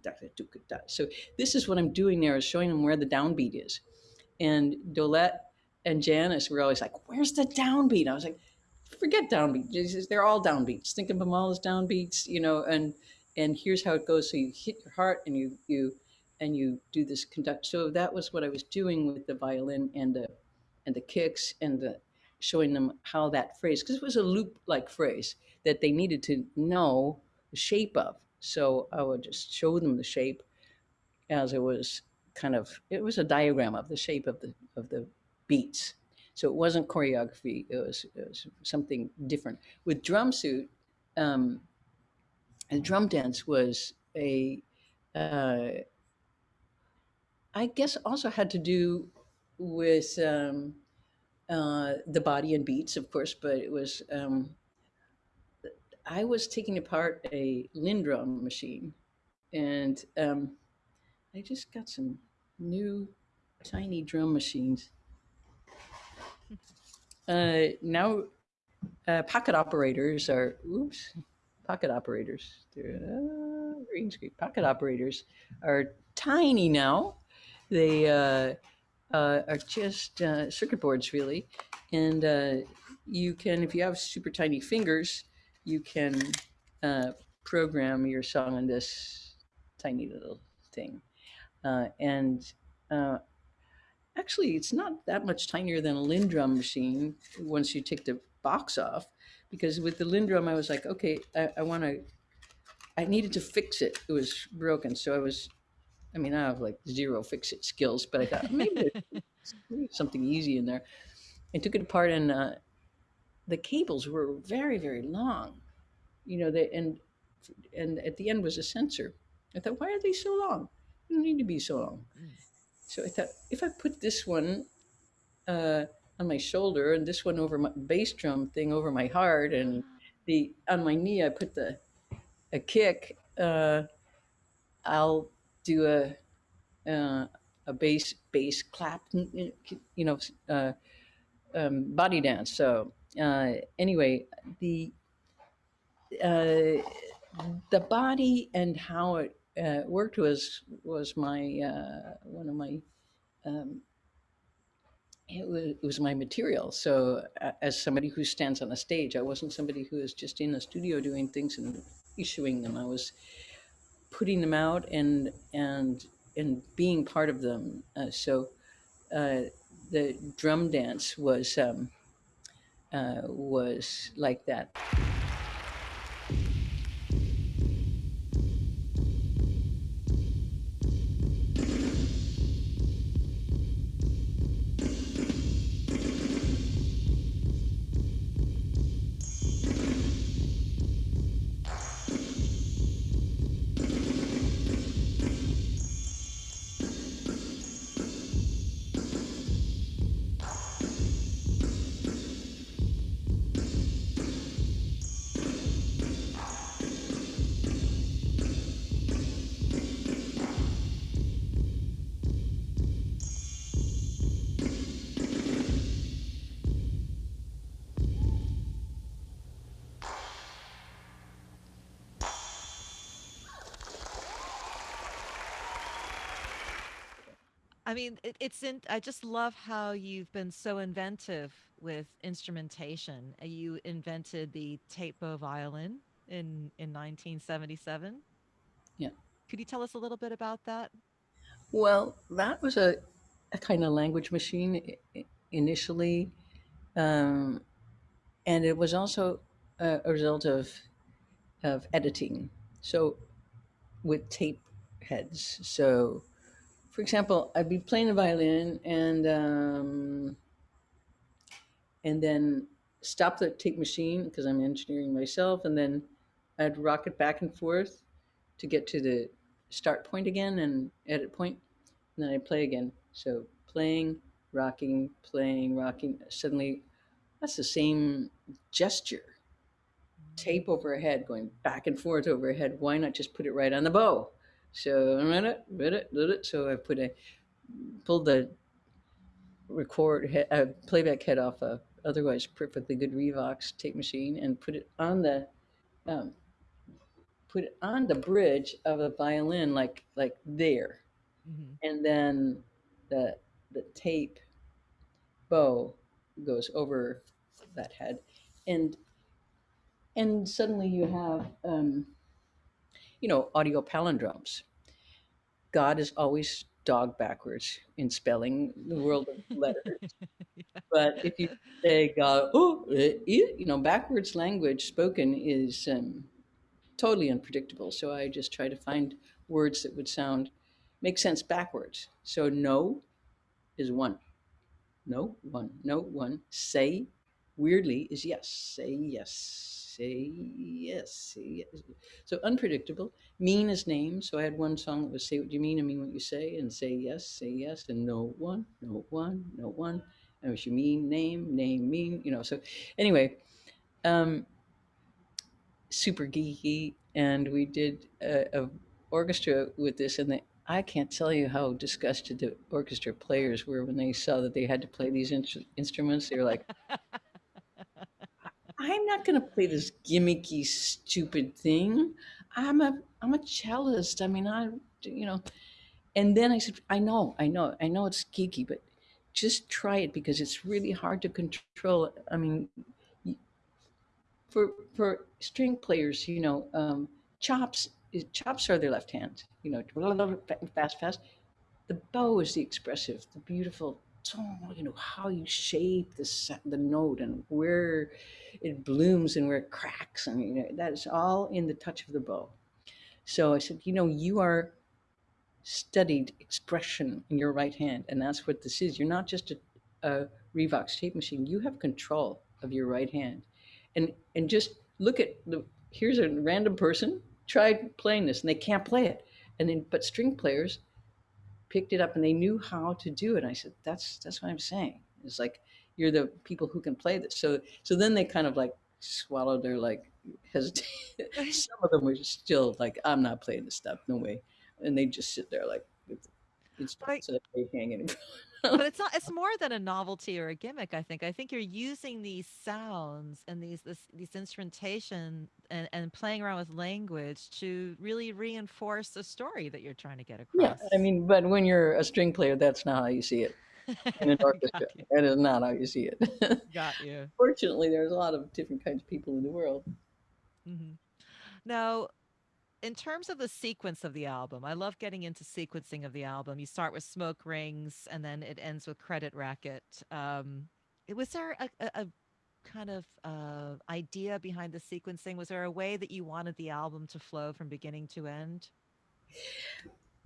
S2: So this is what I'm doing there is showing them where the downbeat is. And Dolette and Janice were always like, where's the downbeat? I was like, forget downbeat. They're all downbeats. Think of them all as downbeats, you know, and and here's how it goes. So you hit your heart and you you and you do this conduct. So that was what I was doing with the violin and the and the kicks and the showing them how that phrase because it was a loop like phrase that they needed to know the shape of. So I would just show them the shape as it was kind of it was a diagram of the shape of the of the beats so it wasn't choreography. It was, it was something different. With drum suit, um, and drum dance was a, uh, I guess also had to do with um, uh, the body and beats, of course, but it was, um, I was taking apart a LinnDrum machine and um, I just got some new tiny drum machines uh, now, uh, pocket operators are, oops, pocket operators, uh, green screen, pocket operators are tiny now. They uh, are just uh, circuit boards really. And uh, you can, if you have super tiny fingers, you can uh, program your song on this tiny little thing. Uh, and uh, Actually, it's not that much tinier than a LinnDrum machine once you take the box off. Because with the LinnDrum, I was like, okay, I, I want to, I needed to fix it. It was broken. So I was, I mean, I have like zero fix it skills, but I thought maybe there's something easy in there. I took it apart and uh, the cables were very, very long. You know, they, and, and at the end was a sensor. I thought, why are they so long? They don't need to be so long. So I thought, if I put this one uh, on my shoulder and this one over my bass drum thing over my heart and the on my knee I put the a kick, uh, I'll do a uh, a bass bass clap, you know, uh, um, body dance. So uh, anyway, the uh, the body and how it uh, worked was was my uh, one of my um, it was, it was my material. So as somebody who stands on a stage, I wasn't somebody who was just in a studio doing things and issuing them. I was putting them out and and and being part of them. Uh, so uh, the drum dance was um, uh, was like that.
S1: I mean, it, it's in. I just love how you've been so inventive with instrumentation. Uh, You invented the tape bow violin in in 1977.
S2: Yeah.
S1: Could you tell us a little bit about that?
S2: Well, that was a, a kind of language machine initially. Um, and it was also a, a result of, of editing. So with tape heads. So for example, I'd be playing the violin and um, and then stop the tape machine because I'm engineering myself, and then I'd rock it back and forth to get to the start point again and edit point, and then I'd play again. So playing, rocking, playing, rocking. Suddenly, that's the same gesture. tape overhead going back and forth overhead. Why not just put it right on the bow? So I read it, read it, did it. so I put a pulled the record uh, playback head off a otherwise perfectly good Revox tape machine and put it on the um, put it on the bridge of the violin like like there,
S1: Mhm.
S2: and then the the tape bow goes over that head, and and suddenly you have um, you know audio palindromes. God is always dog backwards in spelling the world of letters. But if you say God, oh, eh, you know, backwards language spoken is um, totally unpredictable. So I just try to find words that would sound make sense backwards. So no is one. No, one. No, one. Say, weirdly, is yes. Say yes. Say yes. Say yes. So unpredictable. Mean is name. So I had one song that was say what you mean, I mean what you say, and say yes, say yes, and no one, no one, no one. And what you mean, name, name, mean, you know. So anyway, um, super geeky, and we did a, a orchestra with this, and they, I can't tell you how disgusted the orchestra players were when they saw that they had to play these in- instruments. They were like, "I'm not going to play this gimmicky, stupid thing. I'm a I'm a cellist. I mean, I you know." And then I said, "I know, I know, I know it's geeky, but just try it because it's really hard to control. I mean, for for string players, you know, um, chops chops are their left hand. You know, fast, fast. The bow is the expressive, the beautiful tone. You know how you shape the the note and where it blooms and where it cracks, and you know that is all in the touch of the bow. So I said, you know, you are studied expression in your right hand, and that's what this is. You're not just a, a Revox tape machine. You have control of your right hand, and and just look at the. Here's a random person tried playing this, and they can't play it, and then but string players picked it up and they knew how to do it. And I said, that's that's what I'm saying. It's like you're the people who can play this. So so then they kind of like swallowed their like hesitate. Some of them were still like, I'm not playing this stuff, no way and they just sit there like with instruments
S1: Right.
S2: that they front.
S1: But it's not it's more than a novelty or a gimmick, I think. I think you're using these sounds and these this these instrumentation and, and playing around with language to really reinforce the story that you're trying to get across Yeah.
S2: I mean, but when you're a string player, that's not how you see it in an orchestra. That is not how you see it.
S1: Got you.
S2: Fortunately, there's a lot of different kinds of people in the world.
S1: mm -hmm. Now, in terms of the sequence of the album, I love getting into sequencing of the album. You start with Smoke Rings, and then it ends with Credit Racket. Um, was there a, a, a kind of uh, idea behind the sequencing? Was there a way that you wanted the album to flow from beginning to end?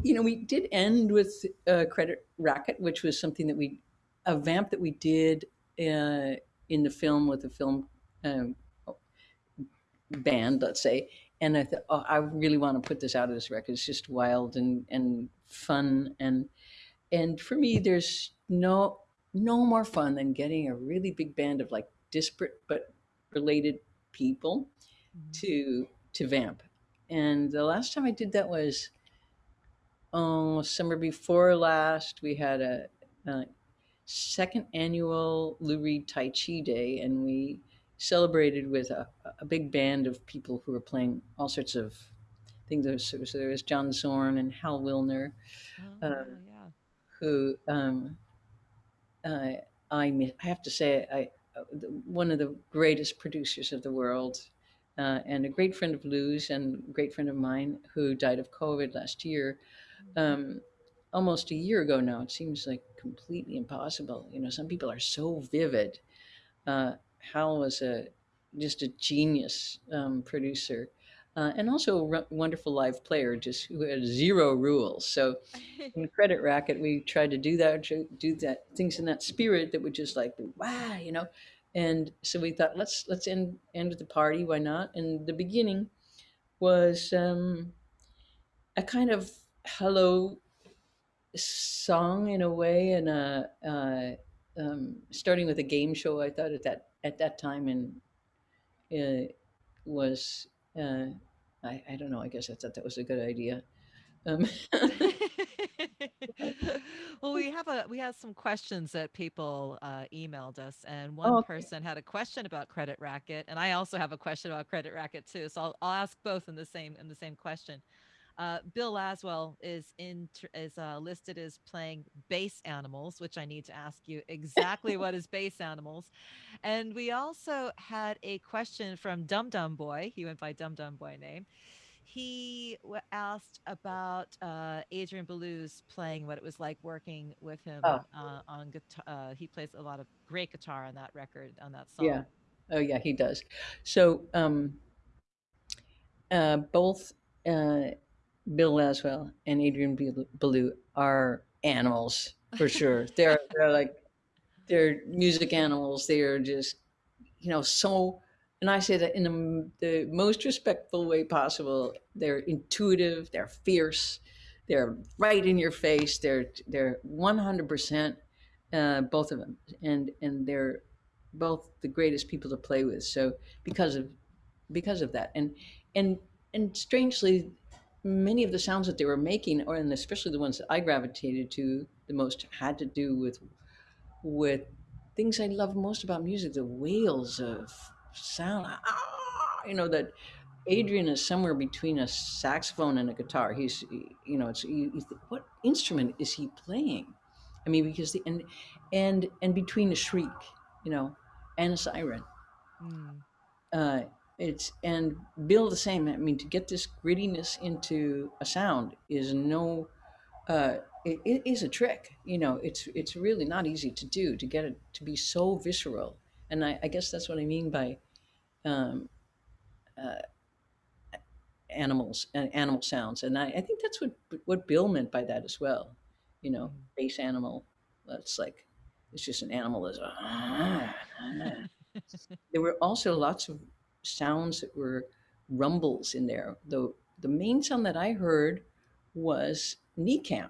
S2: You know, we did end with uh, Credit Racket, which was something that we, a vamp that we did uh, in the film with the film um, band, let's say. And I thought, oh, I really want to put this out of this record. It's just wild and, and fun. And, and for me, there's no, no more fun than getting a really big band of like disparate but related people
S1: Mhm.
S2: to, to vamp. And the last time I did that was, oh, summer before last. We had a, a second annual Lou Reed Tai Chi Day, and we celebrated with a, a big band of people who were playing all sorts of things. There was, so there was John Zorn and Hal Willner,
S1: Oh,
S2: uh,
S1: yeah.
S2: who um, uh, I, I have to say, I, uh, one of the greatest producers of the world. Uh, and a great friend of Lou's and a great friend of mine who died of COVID last year um, almost a year ago now. It seems like completely impossible. You know, some people are so vivid. Uh, Hal was a just a genius um, producer, uh, and also a wonderful live player, just who had zero rules. So in Credit Racket, we tried to do that, do that things in that spirit that would just like wow, you know. And so we thought, let's let's end end the party. Why not? And the beginning was um, a kind of hello song in a way, and a, uh, um, starting with a game show. I thought at that at that time in uh, was uh, I, I don't know. I guess I thought that was a good idea. Um,
S1: well, we have a we have some questions that people uh, emailed us, and one
S2: oh, okay.
S1: person had a question about Credit Racket, and I also have a question about Credit Racket too. So I'll, I'll ask both in the same in the same question. Uh, Bill Laswell is in is uh, listed as playing bass animals, which I need to ask you exactly what is bass animals. And we also had a question from Dum Dum Boy. He went by Dum Dum Boy name. He asked about uh, Adrian Belew's playing, what it was like working with him
S2: oh,
S1: uh, on guitar. Uh, he plays a lot of great guitar on that record, on that song. yeah.
S2: Oh, yeah, he does. So, um, uh, both uh, Bill Laswell and Adrian Belew are animals for sure. they're they're like they're music animals. They are just you know so. And I say that in the, the most respectful way possible. They're intuitive. They're fierce. They're right in your face. They're they're one hundred percent uh, both of them, and and they're both the greatest people to play with. So because of because of that, and and and strangely, many of the sounds that they were making, or and especially the ones that I gravitated to the most, had to do with with things I love most about music, the wails of sound. Ah, you know that Adrian is somewhere between a saxophone and a guitar. He's, you know, it's you, you think, what instrument is he playing? I mean, because the and and and between a shriek, you know, and a siren.
S1: Mm.
S2: Uh, it's and Bill the same. I mean, to get this grittiness into a sound is no, uh, it, it is a trick. You know, it's it's really not easy to do to get it to be so visceral. And I, I guess that's what I mean by um, uh, animals and animal sounds. And I, I think that's what what Bill meant by that as well. You know,
S1: Mm.
S2: bass animal. That's like it's just an animal that's. there were also lots of sounds that were rumbles in there. The the main sound that I heard was NECAM.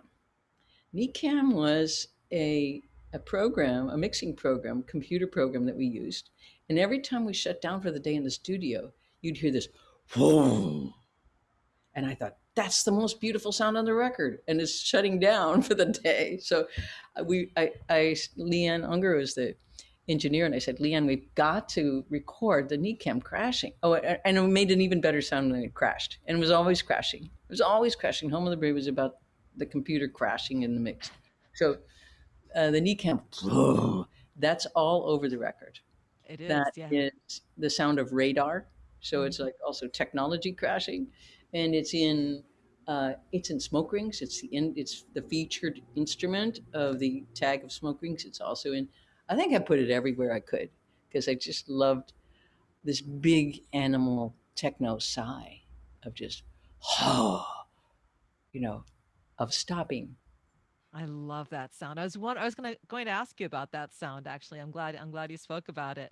S2: NECAM was a a program, a mixing program, computer program that we used. And every time we shut down for the day in the studio, you'd hear this whoa. And I thought, that's the most beautiful sound on the record. And it's shutting down for the day. So uh, we I, I Leanne Ungar was the engineer and I said, Leanne, we've got to record the NECAM crashing. Oh, and it made an even better sound when it crashed. And it was always crashing. It was always crashing. Home of the Brave was about the computer crashing in the mix. So uh, the NECAM, that's all over the record.
S1: It is,
S2: That
S1: yeah.
S2: is the sound of radar. So
S1: Mhm.
S2: it's like also technology crashing, and it's in uh, it's in smoke rings. It's the in, it's the featured instrument of the tag of smoke rings. It's also in. I think I put it everywhere I could because I just loved this big animal techno sigh of just, oh, you know, of stopping.
S1: I love that sound. I was one. I was gonna going to ask you about that sound. Actually, I'm glad. I'm glad you spoke about it.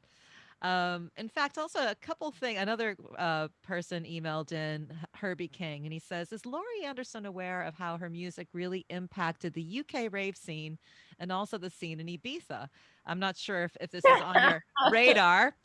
S1: Um, in fact, also a couple thing. Another uh, person emailed in Herbie King, and he says, "Is Laurie Anderson aware of how her music really impacted the UK rave scene and also the scene in Ibiza?" I'm not sure if, if this is on your radar,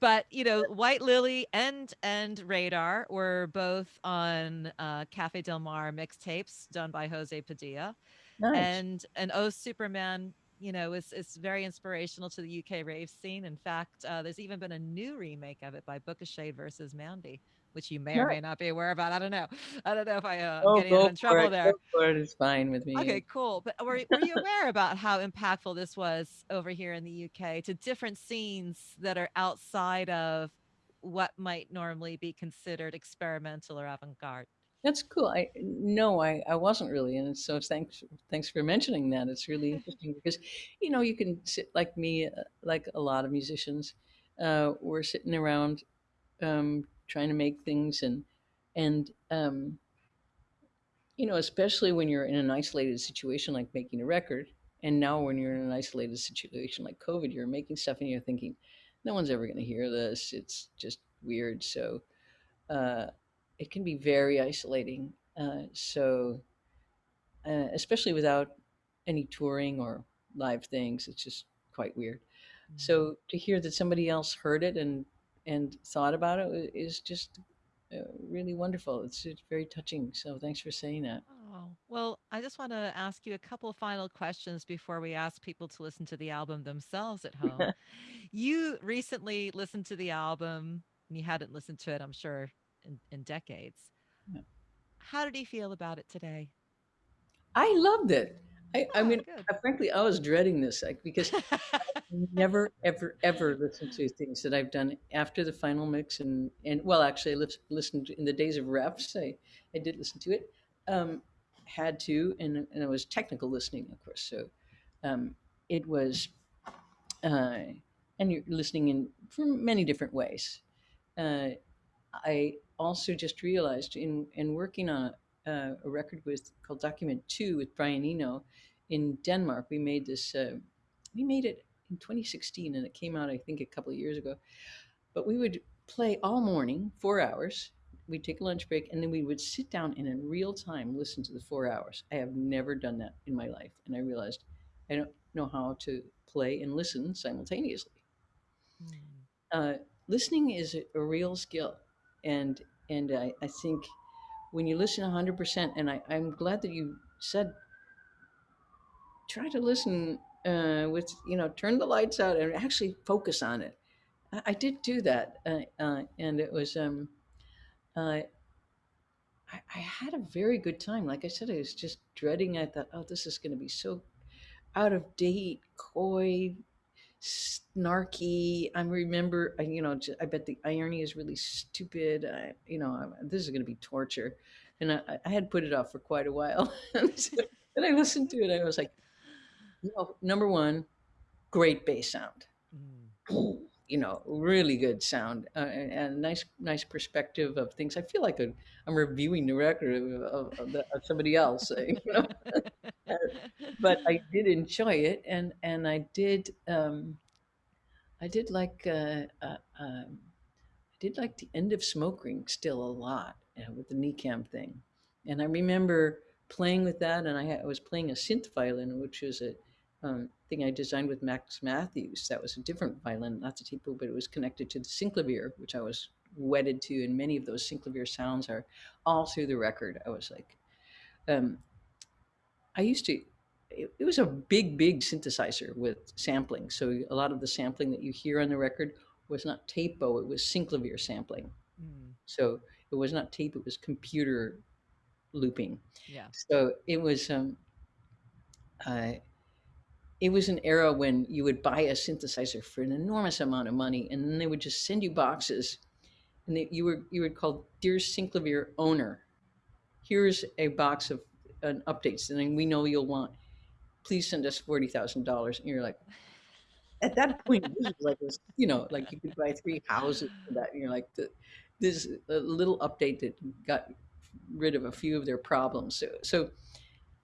S1: but you know, White Lily and and Radar were both on uh, Cafe Del Mar mixtapes done by Jose Padilla
S2: nice.
S1: and and oh superman you know is is very inspirational to the uk rave scene. In fact uh, there's even been a new remake of it by Booka Shade versus mandy which you may or may not be aware about. I don't know. I don't know if i uh, i'm
S2: Oh,
S1: getting in trouble
S2: it.
S1: there.
S2: Go for it. It's fine with me.
S1: okay cool. But were, were you aware about how impactful this was over here in the uk to different scenes that are outside of what might normally be considered experimental or avant-garde
S2: That's cool. I no, I, I wasn't really, and so thanks thanks for mentioning that. It's really interesting because, you know, you can sit like me, uh, like a lot of musicians. Uh, we're sitting around, um, trying to make things, and and um, you know, especially when you're in an isolated situation like making a record, and now when you're in an isolated situation like COVID, you're making stuff and you're thinking, no one's ever going to hear this. It's just weird. So uh, it can be very isolating. Uh, so, uh, especially without any touring or live things, it's just quite weird.
S1: Mhm.
S2: So to hear that somebody else heard it and and thought about it is just uh, really wonderful. It's, it's very touching. So thanks for saying that.
S1: Oh, well, I just want to ask you a couple final questions before we ask people to listen to the album themselves at home. You recently listened to the album, and you hadn't listened to it, I'm sure, in, in decades.
S2: Yeah.
S1: How did he feel about it today?
S2: I loved it. I, I
S1: Oh,
S2: mean,
S1: good.
S2: uh, frankly, I was dreading this like, because never, ever, ever listen to things that I've done after the final mix. And, and well, actually, I lis- listened in the days of refs. I, I did listen to it. Um, had to, and, and it was technical listening, of course. So um, it was, uh, and you're listening in from many different ways. Uh, I also just realized in, in working on a, a record with called Document Two with Brian Eno in Denmark, we made this. Uh, we made it in 2016, and it came out I think a couple of years ago. But we would play all morning, four hours. We'd take a lunch break, and then we would sit down and in real time listen to the four hours. I have never done that in my life, and I realized I don't know how to play and listen simultaneously
S1: Mm,
S2: uh, listening is a, a real skill, and and I, I think when you listen 100%, and I, I'm glad that you said try to listen uh, with you know turn the lights out and actually focus on it. I, I did do that, uh, uh, and it was um, uh, I, I had a very good time. Like I said, I was just dreading. I thought, oh, this is going to be so out of date, coy, snarky. I remember, I- you know, I bet the irony is really stupid. I, you know, this is going to be torture. And I, I- I had put it off for quite a while. and I listened to it. I was like, you know, number one, great bass sound.
S1: mm.
S2: You know, really good sound uh, and, and nice, nice perspective of things. I feel like I'm reviewing the record of, of, the, of somebody else, you know. but I did enjoy it, and and I did um, I did like uh, uh, um, I did like the end of Smoke Ring still a lot uh, with the NECAM thing, and I remember playing with that, and I, I was playing a synth violin, which was a um, thing I designed with Max Mathews. That was a different violin, not the tape bow, but it was connected to the synclavier, which I was wedded to, and many of those synclavier sounds are all through the record. I was like, um, I used to. It, it was a big, big synthesizer with sampling. So a lot of the sampling that you hear on the record was not tapo; it was synclavier sampling.
S1: Mm,
S2: So it was not tape; it was computer looping.
S1: yeah.
S2: So it was. Um, uh, it was an era when you would buy a synthesizer for an enormous amount of money, and then they would just send you boxes, and they, you were you would call dear synclavier owner. Here's a box of an updates, and we know you'll want. Please send us forty thousand dollars, and you're like, at that point, this was like this, you know, like you could buy three houses for that, and you're like, the, this a little update that got rid of a few of their problems. So, so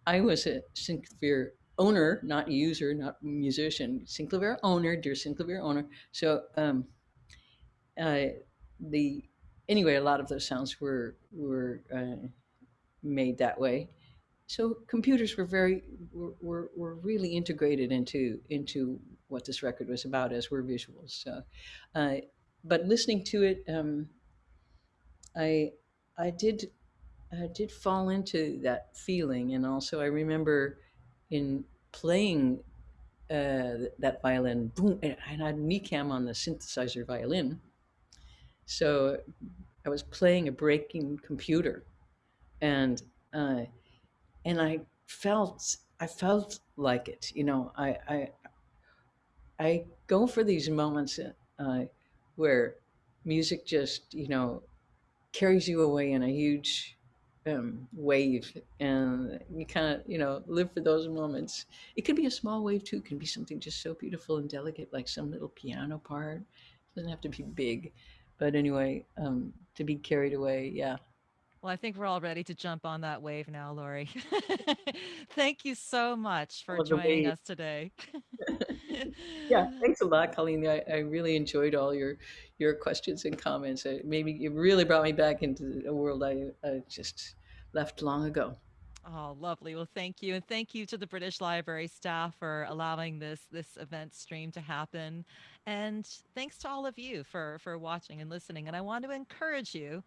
S2: I was a synclavier owner, not user, not musician. Synclavier owner, dear Synclavier owner. So um, uh, the anyway, a lot of those sounds were were uh, made that way. So computers were very were, were, were really integrated into into what this record was about as were visuals. So, uh, but listening to it, um, I I did I did fall into that feeling, and also I remember in playing uh, that violin, boom, and I had NECAM on the synthesizer violin. So I was playing a breaking computer, and uh, and I felt I felt like it. You know, I I, I go for these moments uh, where music just you know carries you away in a huge um, wave, and you kind of you know live for those moments. It could be a small wave too. It can be something just so beautiful and delicate, like some little piano part. It doesn't have to be big, but anyway, um, to be carried away, yeah.
S1: Well, I think we're all ready to jump on that wave now, Laurie. Thank you so much for joining
S2: wave.
S1: us today.
S2: Yeah, thanks a lot, Colleen. I, I really enjoyed all your your questions and comments. It maybe it really brought me back into a world I, I just left long ago.
S1: Oh, lovely. Well, thank you. And thank you to the British Library staff for allowing this this event stream to happen. And thanks to all of you for for watching and listening. And I want to encourage you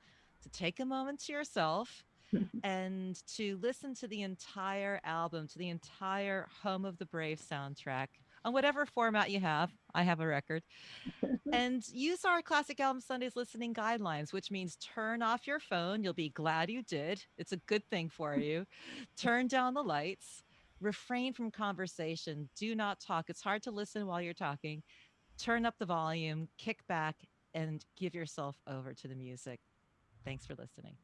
S1: to take a moment to yourself and to listen to the entire album, to the entire Home of the Brave soundtrack on whatever format you have. I have a record. and use our Classic Album Sundays listening guidelines, which means turn off your phone. You'll be glad you did. It's a good thing for you. turn down the lights. Refrain from conversation. Do not talk. It's hard to listen while you're talking. Turn up the volume, kick back, and give yourself over to the music. Thanks for listening.